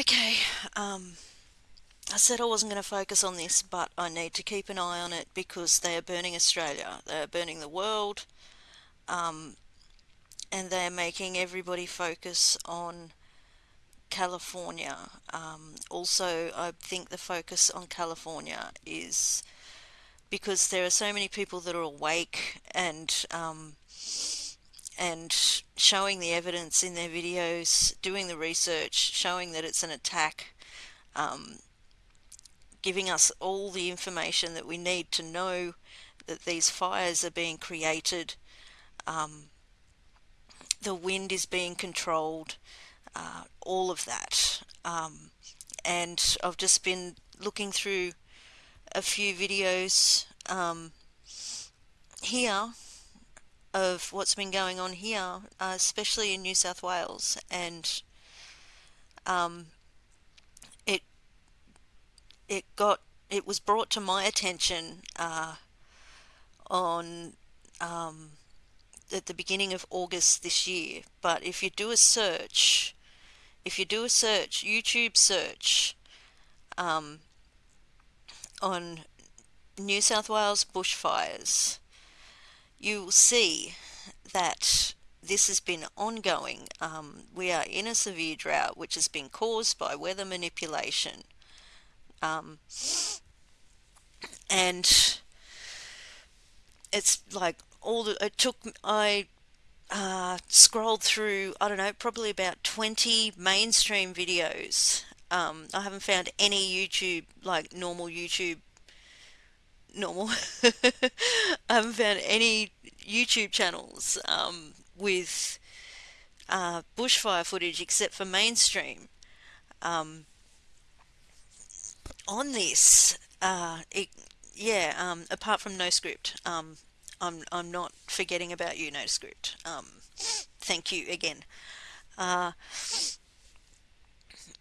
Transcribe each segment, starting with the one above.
Okay, um, I said I wasn't going to focus on this, but I need to keep an eye on it because they are burning Australia, they are burning the world, um, and they're making everybody focus on California. Um, also, I think the focus on California is because there are so many people that are awake and um, and showing the evidence in their videos, doing the research, showing that it's an attack, um, giving us all the information that we need to know that these fires are being created, um, the wind is being controlled, uh, all of that. Um, and I've just been looking through a few videos um, here of what's been going on here, uh, especially in New South Wales, and um, it it got it was brought to my attention uh, on um, at the beginning of August this year. But if you do a search, if you do a search, YouTube search um, on New South Wales bushfires you will see that this has been ongoing. Um, we are in a severe drought which has been caused by weather manipulation. Um, and it's like all the, it took, I uh, scrolled through, I don't know, probably about 20 mainstream videos. Um, I haven't found any YouTube, like normal YouTube normal. I haven't found any YouTube channels um, with uh, bushfire footage except for mainstream. Um, on this, uh, it, yeah, um, apart from no script, um, I'm, I'm not forgetting about you, no script. Um, thank you again. Uh,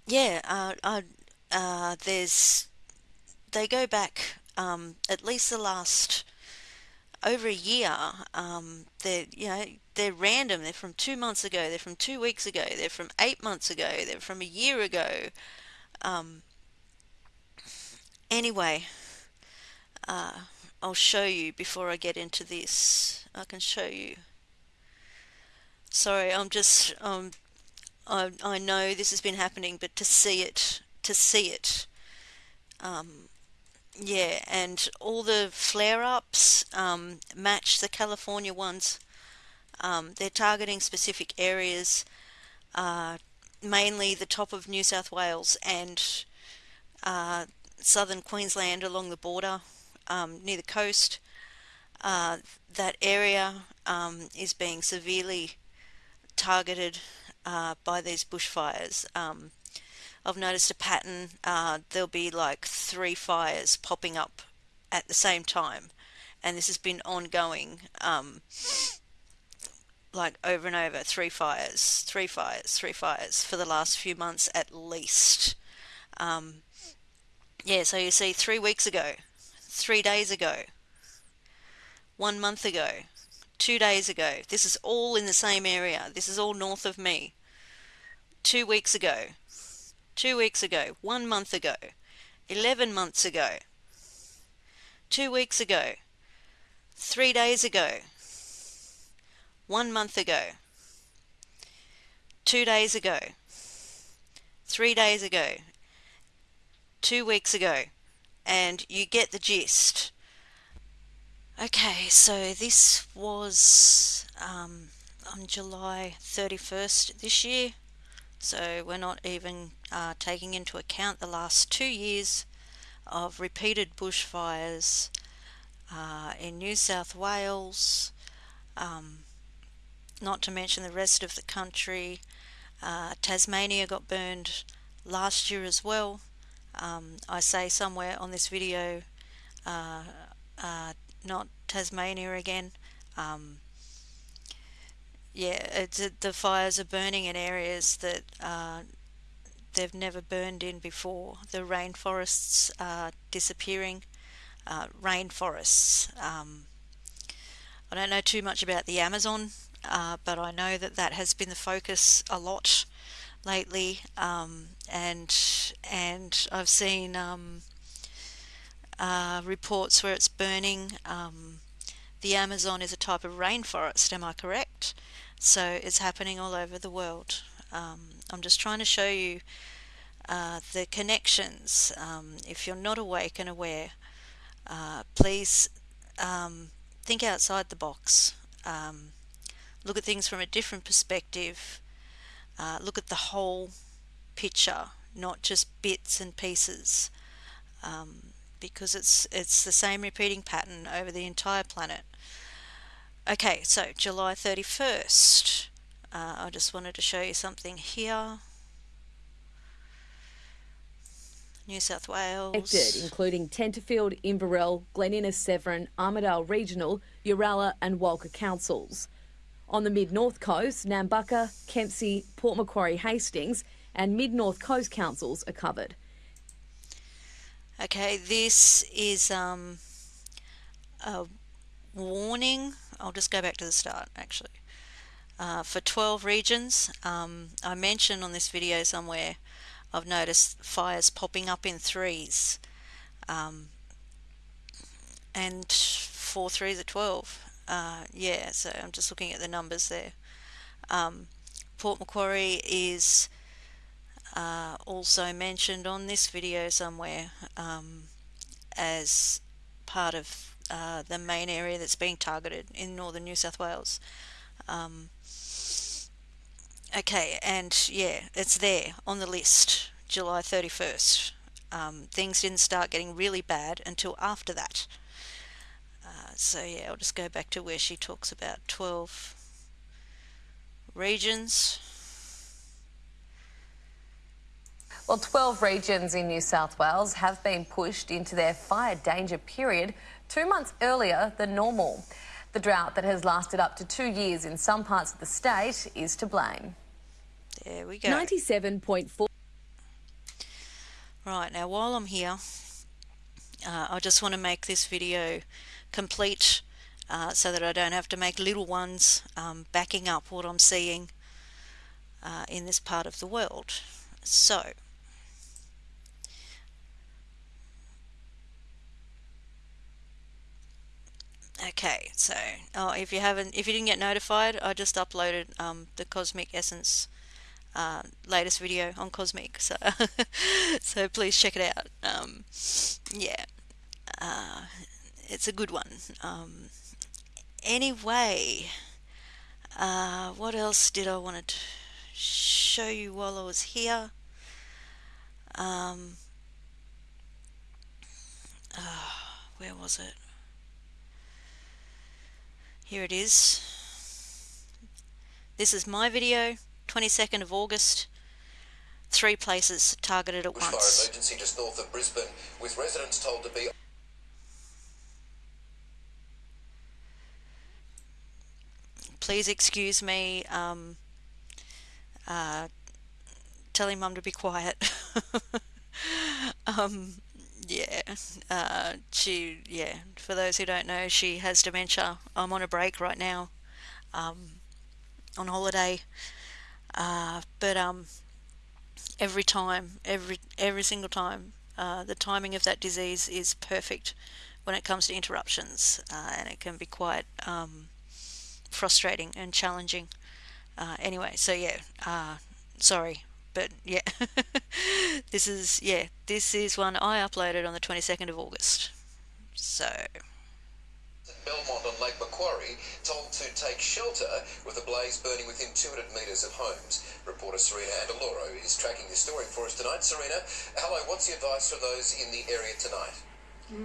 yeah, uh, uh, there's, they go back um, at least the last over a year. Um, they're you know they're random. They're from two months ago. They're from two weeks ago. They're from eight months ago. They're from a year ago. Um, anyway, uh, I'll show you before I get into this. I can show you. Sorry, I'm just um, I I know this has been happening, but to see it, to see it, um, yeah, and all the flare-ups um, match the California ones. Um, they're targeting specific areas, uh, mainly the top of New South Wales and uh, southern Queensland along the border um, near the coast. Uh, that area um, is being severely targeted uh, by these bushfires. I've noticed a pattern. Uh, there'll be like three fires popping up at the same time, and this has been ongoing, um, like over and over. Three fires, three fires, three fires for the last few months at least. Um, yeah, so you see, three weeks ago, three days ago, one month ago, two days ago. This is all in the same area. This is all north of me. Two weeks ago, two weeks ago, one month ago, 11 months ago, two weeks ago, three days ago, one month ago, two days ago, three days ago, two weeks ago, and you get the gist. Okay, so this was um, on July 31st this year. So we're not even uh, taking into account the last two years of repeated bushfires uh, in New South Wales, um, not to mention the rest of the country. Uh, Tasmania got burned last year as well. Um, I say somewhere on this video, uh, uh, not Tasmania again. Um, yeah, the fires are burning in areas that uh, they've never burned in before. The rainforests are disappearing. Uh, rainforests. Um, I don't know too much about the Amazon, uh, but I know that that has been the focus a lot lately, um, and and I've seen um, uh, reports where it's burning. Um, the Amazon is a type of rainforest, am I correct? So it's happening all over the world. Um, I'm just trying to show you uh, the connections. Um, if you're not awake and aware, uh, please um, think outside the box. Um, look at things from a different perspective. Uh, look at the whole picture, not just bits and pieces. Um, because it's it's the same repeating pattern over the entire planet. Okay, so July 31st. Uh, I just wanted to show you something here. New South Wales. Affected, including Tenterfield, Inverell, Glen Innes, Severn, Armidale Regional, Uralla and Walcha councils. On the mid-north coast, Nambucca, Kempsey, Port Macquarie, Hastings and mid-north coast councils are covered. Okay, this is um, a warning. I'll just go back to the start actually. Uh, for 12 regions, um, I mentioned on this video somewhere I've noticed fires popping up in threes. Um, and four threes are 12. Uh, yeah, so I'm just looking at the numbers there. Um, Port Macquarie is uh, also mentioned on this video somewhere um, as part of uh, the main area that's being targeted in northern New South Wales. Um, okay, and yeah, it's there on the list, July 31st. Um, things didn't start getting really bad until after that. Uh, so yeah, I'll just go back to where she talks about 12 regions. Well, 12 regions in New South Wales have been pushed into their fire danger period two months earlier than normal. The drought that has lasted up to two years in some parts of the state is to blame. There we go. 97.4. Right, now while I'm here, uh, I just want to make this video complete uh, so that I don't have to make little ones um, backing up what I'm seeing uh, in this part of the world. So, Okay, so oh, if you haven't, if you didn't get notified, I just uploaded um, the Cosmic Essence uh, latest video on Cosmic, so so please check it out. Um, yeah, uh, it's a good one. Um, anyway, uh, what else did I want to show you while I was here? Um, ah, where was it? Here it is. This is my video, 22nd of August. Three places targeted at Bushfire once. emergency just north of Brisbane, with residents told to be Please excuse me. Um, uh, telling mum to be quiet. um, yeah, uh, she, yeah, for those who don't know, she has dementia. I'm on a break right now, um, on holiday, uh, but um, every time, every, every single time, uh, the timing of that disease is perfect when it comes to interruptions, uh, and it can be quite um, frustrating and challenging. Uh, anyway, so yeah, uh, sorry, but yeah this is yeah this is one I uploaded on the 22nd of August so Belmont on Lake Macquarie told to take shelter with a blaze burning within 200 metres of homes. Reporter Serena Andaloro is tracking this story for us tonight. Serena, hello, what's the advice for those in the area tonight?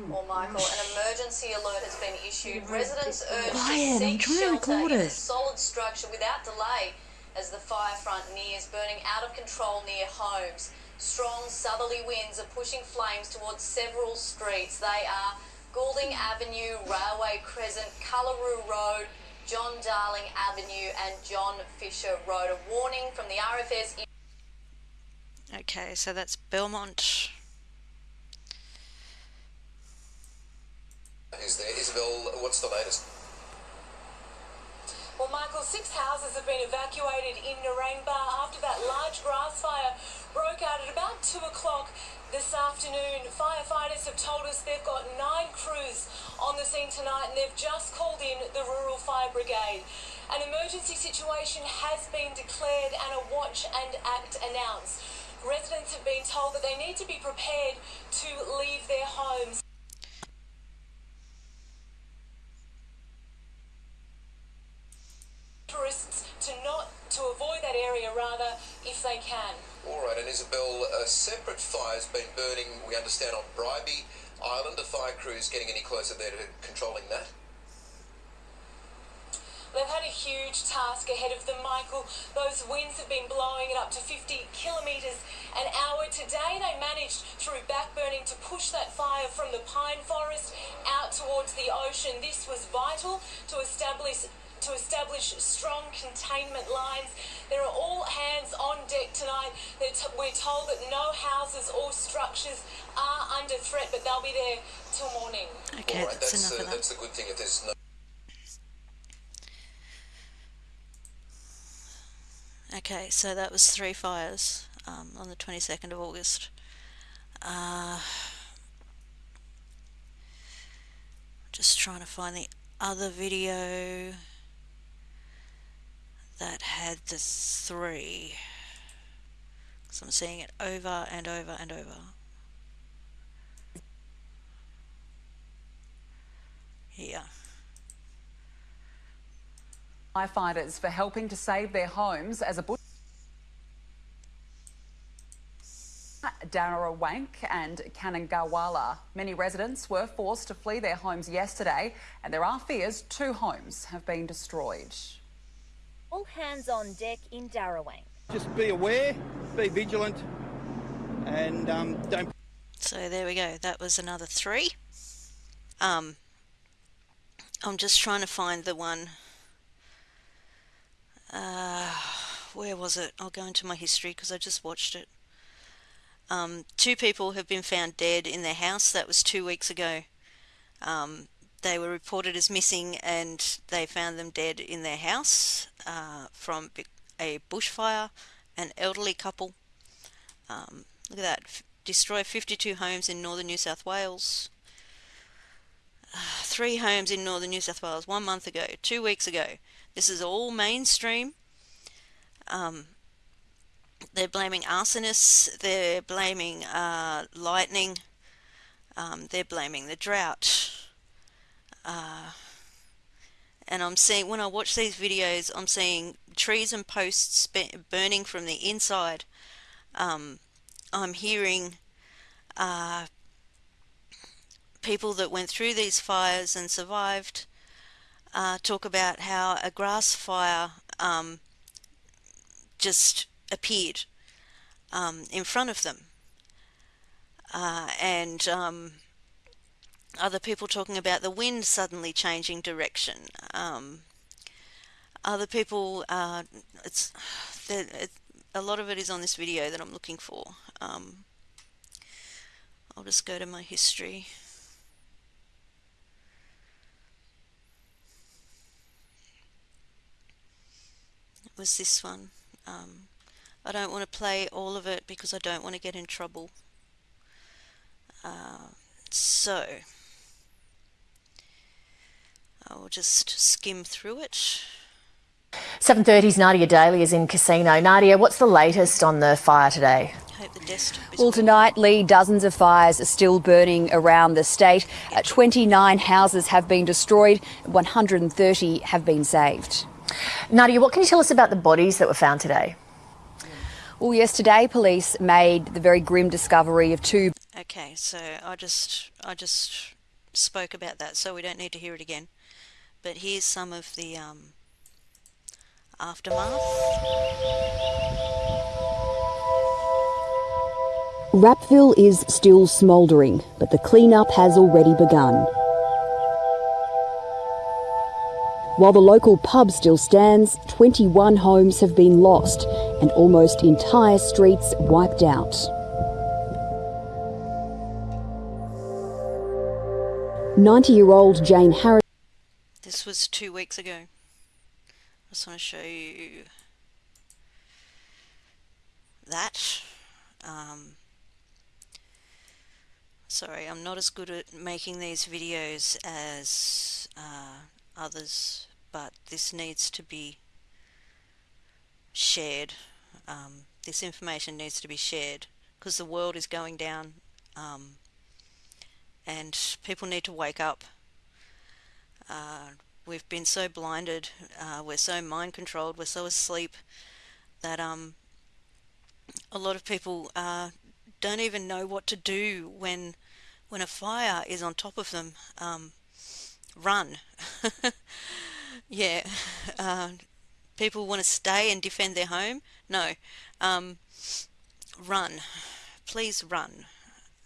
Well, Michael, an emergency alert has been issued. Residents urged Quiet, to seek shelter in a solid structure without delay as the fire front nears, burning out of control near homes. Strong southerly winds are pushing flames towards several streets. They are Goulding Avenue, Railway Crescent, Cullaroo Road, John Darling Avenue, and John Fisher Road. A warning from the RFS. okay so that's Belmont Is there Isabel? What's the latest? Well, Michael, six houses have been evacuated in Narangba after that large grass fire broke out at about 2 o'clock this afternoon. Firefighters have told us they've got nine crews on the scene tonight and they've just called in the Rural Fire Brigade. An emergency situation has been declared and a watch and act announced. Residents have been told that they need to be prepared to leave their homes. Tourists to not to avoid that area rather if they can. All right, and Isabel, a separate fire's been burning, we understand, on Bribie Island. Are fire crews getting any closer there to controlling that? They've had a huge task ahead of them, Michael. Those winds have been blowing it up to 50 kilometres an hour. Today they managed through backburning to push that fire from the pine forest out towards the ocean. This was vital to establish to establish strong containment lines. There are all hands on deck tonight. we're told that no houses or structures are under threat, but they'll be there till morning. Okay, All right, that's, that's, enough uh, of that. that's a good thing if there's no Okay, so that was three fires um, on the 22nd of August. Uh, just trying to find the other video that had the three. So I'm seeing it over and over and over. Here. firefighters for helping to save their homes as a bush. Darawank and Kanangawala. Many residents were forced to flee their homes yesterday, and there are fears two homes have been destroyed. All hands on deck in Darawank. Just be aware, be vigilant, and um, don't. So there we go. That was another three. Um, I'm just trying to find the one. Uh, where was it? I'll go into my history because I just watched it. Um, two people have been found dead in their house. That was two weeks ago. Um, they were reported as missing and they found them dead in their house uh, from a bushfire. An elderly couple. Um, look at that. F destroy 52 homes in northern New South Wales. Uh, three homes in northern New South Wales one month ago, two weeks ago. This is all mainstream. Um, they're blaming arsonists, they're blaming uh, lightning, um, they're blaming the drought. Uh, and I'm seeing, when I watch these videos, I'm seeing trees and posts burning from the inside. Um, I'm hearing uh, people that went through these fires and survived uh, talk about how a grass fire um, just appeared um, in front of them. Uh, and um, other people talking about the wind suddenly changing direction. Um, other people, uh, it's it, a lot of it is on this video that I'm looking for. Um, I'll just go to my history. It was this one. Um, I don't want to play all of it because I don't want to get in trouble. Uh, so, I will just skim through it. 7.30's Nadia Daly is in Casino. Nadia, what's the latest on the fire today? Well, tonight, Lee, dozens of fires are still burning around the state. Uh, 29 houses have been destroyed, 130 have been saved. Nadia, what can you tell us about the bodies that were found today? Well, yesterday police made the very grim discovery of two. Okay, so I just I just spoke about that, so we don't need to hear it again. But here's some of the um, aftermath. Rappville is still smouldering, but the clean-up has already begun. While the local pub still stands, 21 homes have been lost and almost entire streets wiped out. Ninety-year-old Jane Harris. This was two weeks ago. I just want to show you that. Um, sorry, I'm not as good at making these videos as uh, others, but this needs to be shared. Um, this information needs to be shared because the world is going down um, and people need to wake up. Uh, we've been so blinded, uh, we're so mind controlled, we're so asleep that um, a lot of people uh, don't even know what to do when when a fire is on top of them. Um, run. yeah. Uh, people want to stay and defend their home. No. Um, run. Please run.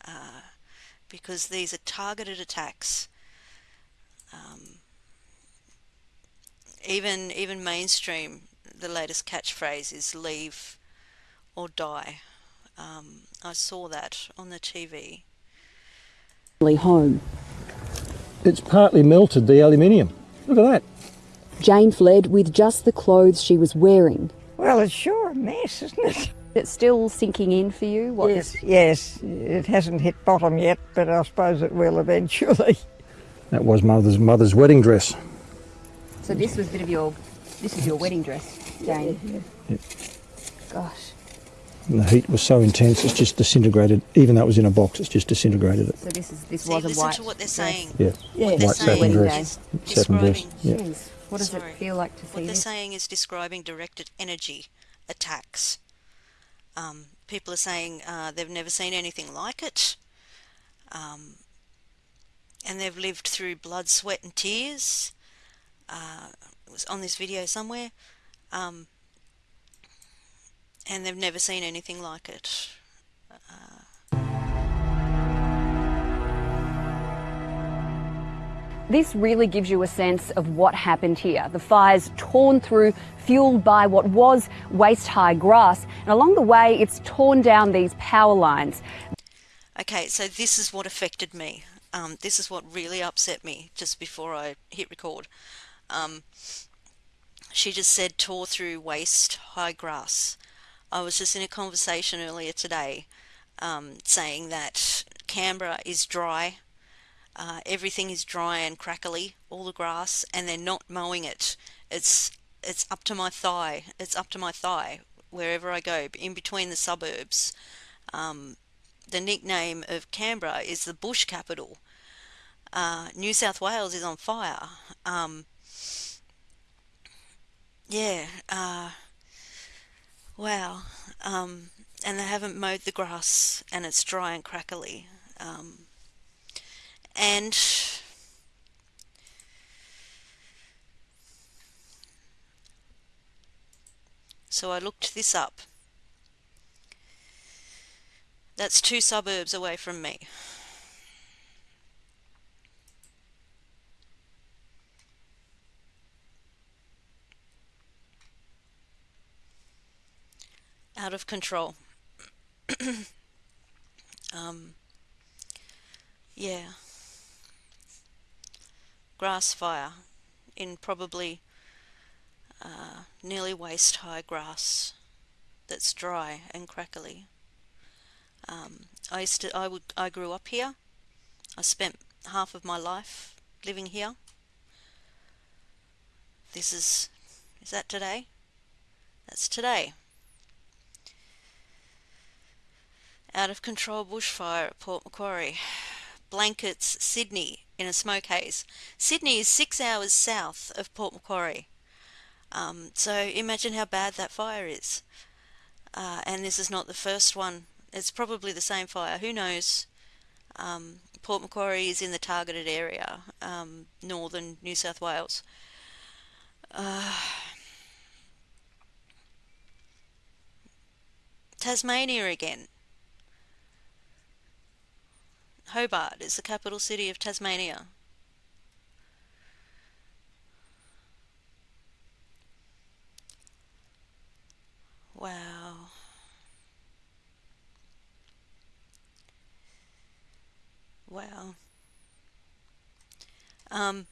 Uh, because these are targeted attacks. Um, even even mainstream, the latest catchphrase is "leave or die." Um, I saw that on the TV. Home. It's partly melted the aluminium. Look at that. Jane fled with just the clothes she was wearing. Well, it's sure a mess, isn't it? It's still sinking in for you? What yes, yes. It hasn't hit bottom yet, but I suppose it will eventually. That was mother's mother's wedding dress. So this was a bit of your this is your wedding dress, Jane. Yeah, yeah. Gosh. And the heat was so intense, it's just disintegrated. Even though it was in a box, it's just disintegrated it. So this is this See, was a listen white. to what they're dress. saying. Yeah, What white they're satin saying dress. is Satin dress. describing- Yeah. Jeez, what does Sorry. it feel like to see What they're this? saying is describing directed energy attacks. Um, people are saying uh, they've never seen anything like it. Um, and they've lived through blood, sweat, and tears. Uh, was on this video somewhere. Um, and they've never seen anything like it. This really gives you a sense of what happened here. The fires torn through, fueled by what was waist high grass, and along the way, it's torn down these power lines. Okay, so this is what affected me. Um, this is what really upset me just before I hit record. Um, she just said tore through waist high grass. I was just in a conversation earlier today um, saying that Canberra is dry. Uh, everything is dry and crackly, all the grass, and they're not mowing it. It's it's up to my thigh. It's up to my thigh wherever I go, in between the suburbs. Um, the nickname of Canberra is the bush capital. Uh, New South Wales is on fire. Um, yeah, uh, wow. Um, and they haven't mowed the grass and it's dry and crackly. Um, and so I looked this up. That's two suburbs away from me. Out of control. um, yeah. Grass fire in probably uh, nearly waist high grass that's dry and crackly. Um, I used to, I would, I grew up here. I spent half of my life living here. This is, is that today? That's today. Out of control bushfire at Port Macquarie. Blankets, Sydney, in a smoke haze. Sydney is six hours south of Port Macquarie. Um, so imagine how bad that fire is. Uh, and this is not the first one. It's probably the same fire. Who knows? Um, Port Macquarie is in the targeted area, um, northern New South Wales. Uh, Tasmania again. Hobart is the capital city of Tasmania. Wow. Wow. Um,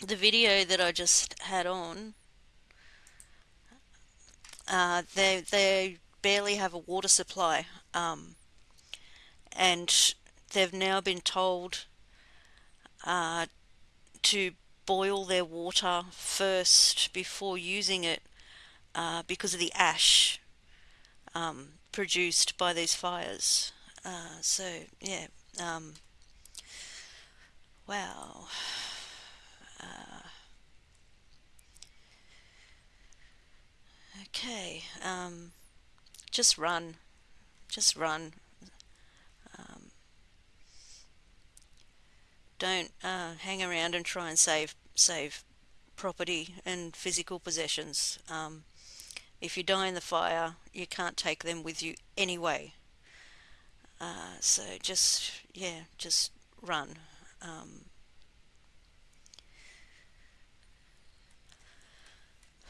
the video that I just had on Uh, they they barely have a water supply, um, and they've now been told uh, to boil their water first before using it uh, because of the ash um, produced by these fires. Uh, so yeah, um, wow. Uh, okay, um, just run, just run. Don't uh, hang around and try and save save property and physical possessions. Um, if you die in the fire, you can't take them with you anyway. Uh, so just, yeah, just run. Um,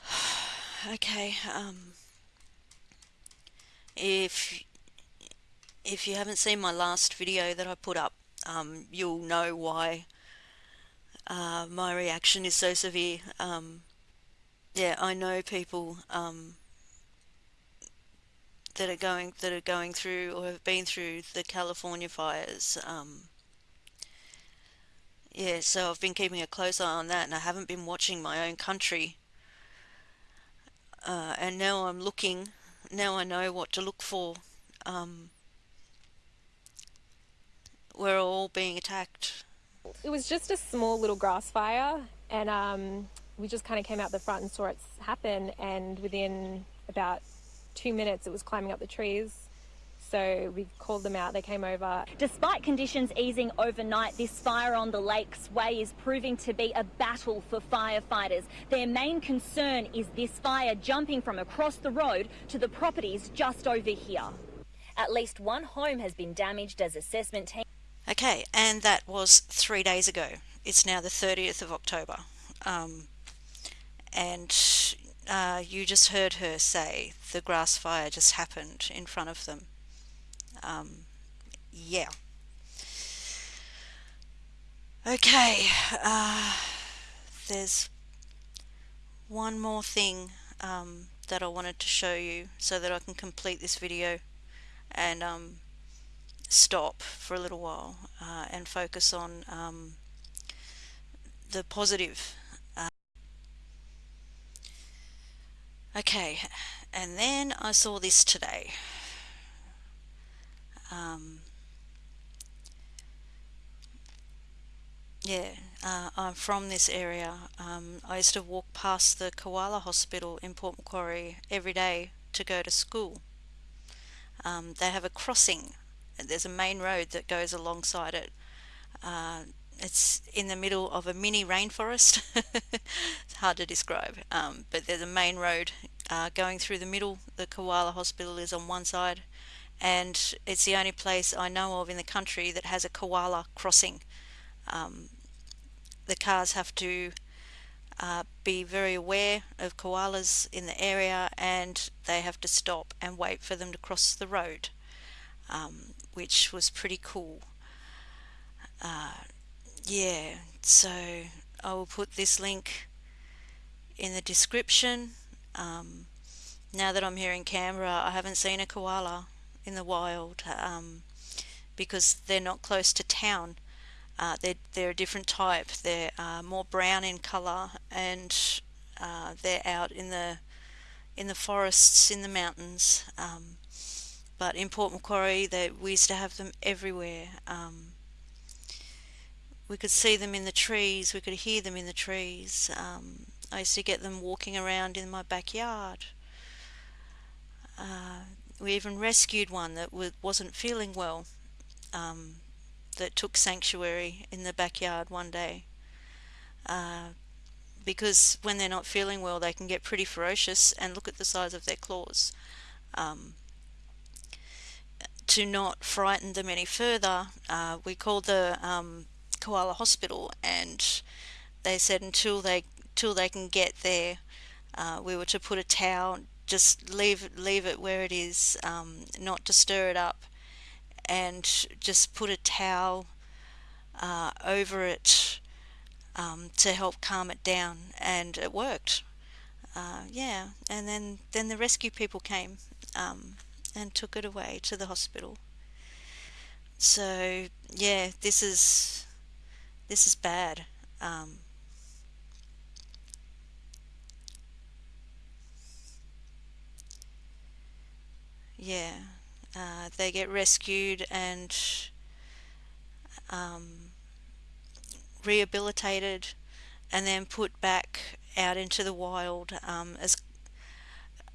okay, um, if if you haven't seen my last video that I put up, um, you'll know why uh, my reaction is so severe. Um, yeah, I know people um, that are going that are going through or have been through the California fires. Um, yeah, so I've been keeping a close eye on that, and I haven't been watching my own country. Uh, and now I'm looking. Now I know what to look for. Um, we're all being attacked. It was just a small little grass fire, and um, we just kind of came out the front and saw it happen. And within about two minutes, it was climbing up the trees. So we called them out, they came over. Despite conditions easing overnight, this fire on the Lakes Way is proving to be a battle for firefighters. Their main concern is this fire jumping from across the road to the properties just over here. At least one home has been damaged as assessment team. Okay, and that was three days ago. It's now the 30th of October. Um, and uh, you just heard her say the grass fire just happened in front of them. Um, yeah. Okay, uh, there's one more thing um, that I wanted to show you so that I can complete this video and um, stop for a little while uh, and focus on um, the positive Okay, and then I saw this today. Um, yeah, uh, I'm from this area. Um, I used to walk past the Koala Hospital in Port Macquarie every day to go to school. Um, they have a crossing. There's a main road that goes alongside it. Uh, it's in the middle of a mini rainforest. it's hard to describe, um, but there's a main road uh, going through the middle. The Koala Hospital is on one side, and it's the only place I know of in the country that has a koala crossing. Um, the cars have to uh, be very aware of koalas in the area and they have to stop and wait for them to cross the road, um, which was pretty cool. Uh, yeah, so I will put this link in the description. Um, now that I'm here in Canberra, I haven't seen a koala in the wild um, because they're not close to town. Uh, they're, they're a different type. They're uh, more brown in colour and uh, they're out in the in the forests, in the mountains. Um, but in Port Macquarie, they, we used to have them everywhere. Um, we could see them in the trees, we could hear them in the trees. Um, I used to get them walking around in my backyard. Uh, we even rescued one that wasn't feeling well, um, that took sanctuary in the backyard one day. Uh, because when they're not feeling well, they can get pretty ferocious and look at the size of their claws. Um, to not frighten them any further, uh, we called the um, Koala Hospital, and they said until they till they can get there, uh, we were to put a towel, just leave leave it where it is, um, not to stir it up, and just put a towel uh, over it um, to help calm it down, and it worked. uh, yeah, and then then the rescue people came um, and took it away to the hospital. So yeah, this is this is bad. Um, yeah, uh, they get rescued and um, rehabilitated and then put back out into the wild um, as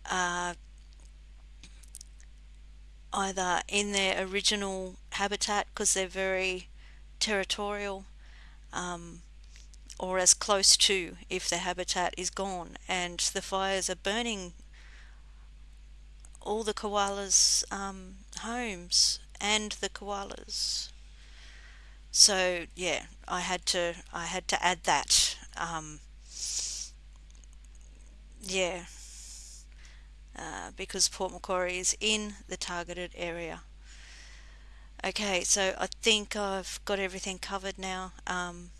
uh, either in their original habitat because they're very territorial um, or as close to if the habitat is gone. And the fires are burning all the koalas um, homes and the koalas. So yeah I had to I had to add that um, yeah uh, because Port Macquarie is in the targeted area. Okay so I think I've got everything covered now. Um,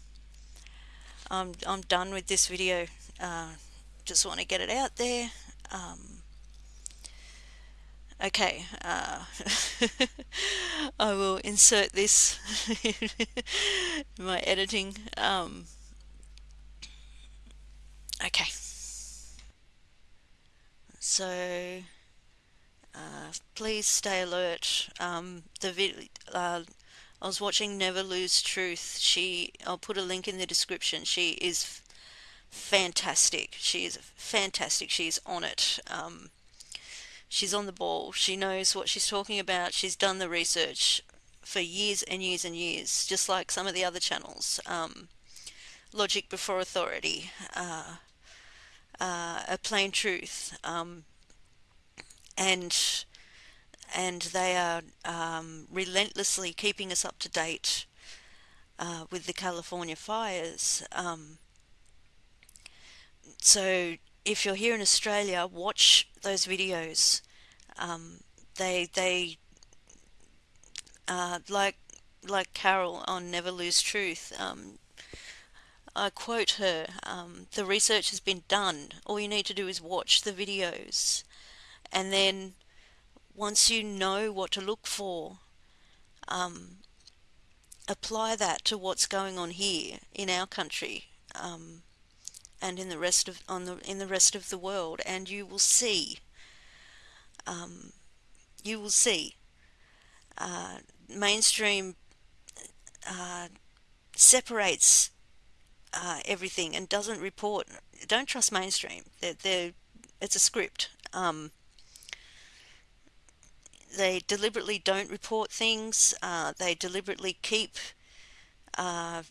I'm, I'm done with this video. Uh, just want to get it out there. Um, okay uh, I will insert this in my editing. Um, okay so uh, please stay alert. Um, the uh, I was watching Never Lose Truth. She I'll put a link in the description. She is fantastic. She is fantastic. She's on it. Um, she's on the ball. She knows what she's talking about. She's done the research for years and years and years just like some of the other channels. Um, logic before authority uh, uh, a plain truth um, and and they are um, relentlessly keeping us up to date uh, with the California fires. Um, so if you're here in Australia, watch those videos. Um, they they uh, like like Carol on Never Lose Truth. Um, I quote her, um, the research has been done. All you need to do is watch the videos. And then once you know what to look for, um, apply that to what's going on here in our country um, and in the rest of on the in the rest of the world, and you will see. Um, you will see. Uh, mainstream uh, separates uh, everything and doesn't report. Don't trust mainstream. They're, they're, it's a script. Um, they deliberately don't report things. Uh, they deliberately keep uh,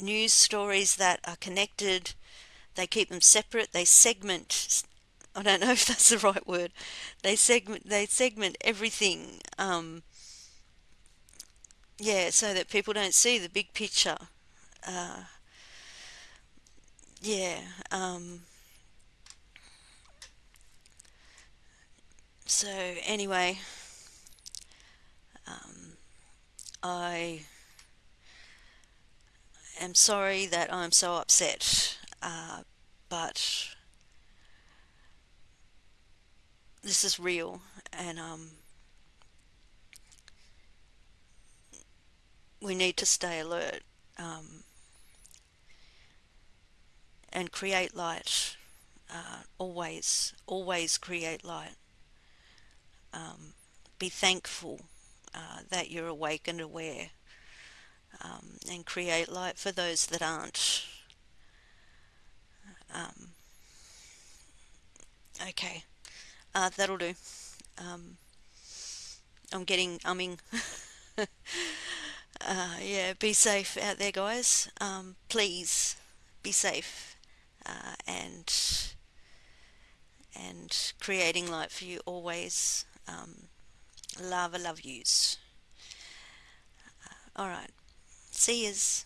news stories that are connected. They keep them separate. They segment. I don't know if that's the right word. They segment. They segment everything. Um, yeah, so that people don't see the big picture uh, yeah, um, so anyway, um, I am sorry that I'm so upset, uh, but this is real and um, we need to stay alert. Um, and create light. Uh, always, always create light. Um, be thankful uh, that you're awake and aware. Um, and create light for those that aren't. Um, okay, uh, that'll do. Um, I'm getting umming. uh, yeah, be safe out there, guys. Um, please be safe uh, and and creating light for you always. Um, lava love yous. Uh, all right. See yous.